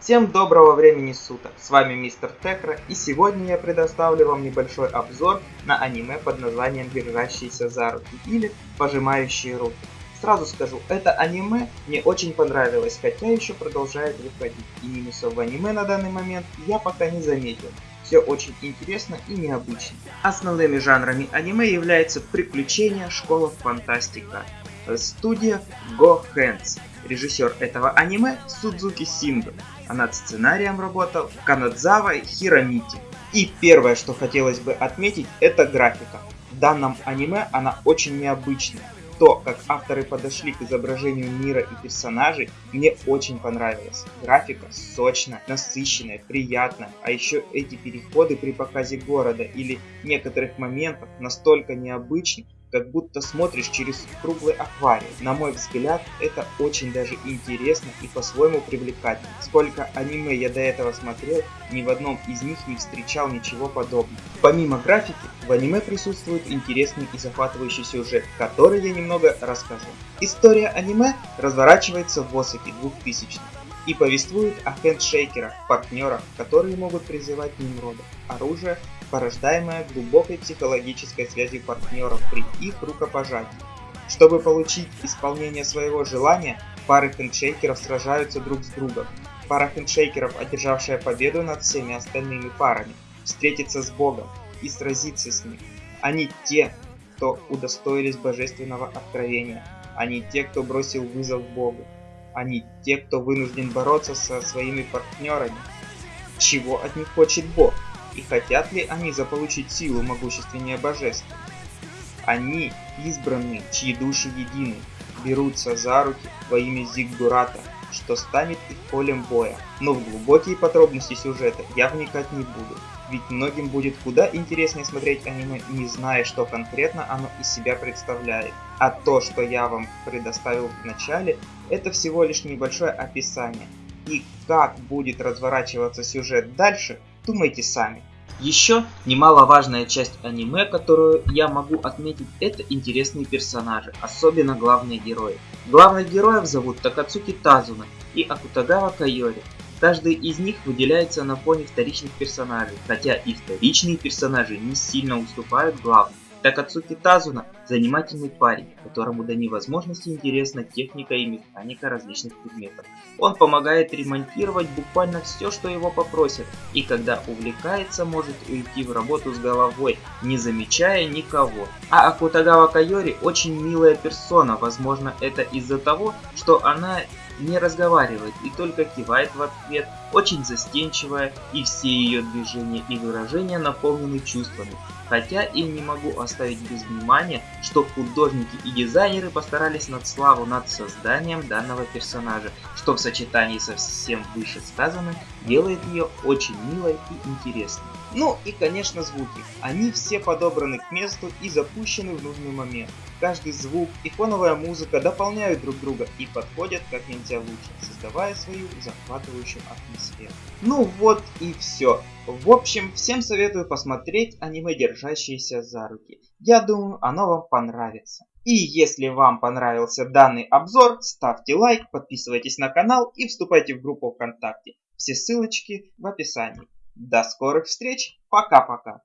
Всем доброго времени суток, с вами Мистер Текра и сегодня я предоставлю вам небольшой обзор на аниме под названием «Держащиеся за руки» или «Пожимающие руки». Сразу скажу, это аниме мне очень понравилось, хотя еще продолжает выходить, и минусов в аниме на данный момент я пока не заметил. Все очень интересно и необычно. Основными жанрами аниме являются приключения, школа, фантастика. Студия Go Hands. Режиссер этого аниме Судзуки Синдо а над сценарием работал Канадзава Хиромити. И первое, что хотелось бы отметить, это графика. В данном аниме она очень необычная. То, как авторы подошли к изображению мира и персонажей, мне очень понравилось. Графика сочная, насыщенная, приятная, а еще эти переходы при показе города или некоторых моментов настолько необычны, как будто смотришь через круглый аквариум. На мой взгляд, это очень даже интересно и по-своему привлекательно. Сколько аниме я до этого смотрел, ни в одном из них не встречал ничего подобного. Помимо графики, в аниме присутствует интересный и захватывающий сюжет, который я немного расскажу. История аниме разворачивается в Осаке 2000 и повествует о хендшейкерах, партнерах, которые могут призывать Нимрода, оружие, порождаемое глубокой психологической связью партнеров при их рукопожатии. Чтобы получить исполнение своего желания, пары хендшейкеров сражаются друг с другом. Пара хендшейкеров, одержавшая победу над всеми остальными парами, встретится с Богом и сразится с ним. Они те, кто удостоились божественного откровения. Они те, кто бросил вызов Богу. Они те, кто вынужден бороться со своими партнерами. Чего от них хочет Бог? И хотят ли они заполучить силу могущественнее божеств? Они избранные, чьи души едины, берутся за руки во имя Зиггурата, что станет их полем боя. Но в глубокие подробности сюжета я вникать не буду, ведь многим будет куда интереснее смотреть аниме, не зная, что конкретно оно из себя представляет. А то, что я вам предоставил в начале, это всего лишь небольшое описание. И как будет разворачиваться сюжет дальше, думайте сами. Еще немаловажная часть аниме, которую я могу отметить, это интересные персонажи, особенно главные герои. Главных героев зовут Такацуки Тазуна и Акутагава Кайори. Каждый из них выделяется на фоне вторичных персонажей, хотя и вторичные персонажи не сильно уступают главным. Такацуки Тазуна – занимательный парень, которому до невозможности интересна техника и механика различных предметов. Он помогает ремонтировать буквально все, что его попросят, и когда увлекается, может уйти в работу с головой, не замечая никого. А Акутагава Кайори очень милая персона, возможно это из-за того, что она не разговаривает и только кивает в ответ, очень застенчивая, и все ее движения и выражения наполнены чувствами. Хотя и не могу оставить без внимания, что художники и дизайнеры постарались над славу над созданием данного персонажа, что в сочетании со всем вышесказанным делает ее очень милой и интересной. Ну и конечно звуки. Они все подобраны к месту и запущены в нужный момент. Каждый звук и фоновая музыка дополняют друг друга и подходят как нельзя лучше, создавая свою захватывающую атмосферу. Ну вот и все. В общем, всем советую посмотреть аниме «Держащиеся за руки». Я думаю, оно вам понравится. И если вам понравился данный обзор, ставьте лайк, подписывайтесь на канал и вступайте в группу ВКонтакте. Все ссылочки в описании. До скорых встреч. Пока-пока.